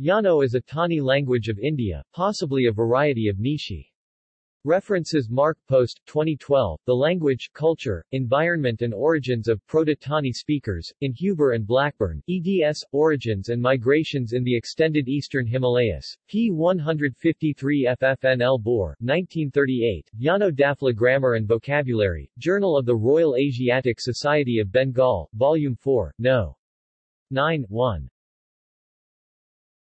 Yano is a Tani language of India, possibly a variety of Nishi. References Mark Post, 2012, The Language, Culture, Environment and Origins of Proto-Tani Speakers, in Huber and Blackburn, eds, Origins and Migrations in the Extended Eastern Himalayas, p. 153 FFNL Boer, 1938, Yano Dafla Grammar and Vocabulary, Journal of the Royal Asiatic Society of Bengal, Volume 4, No. 9, 1.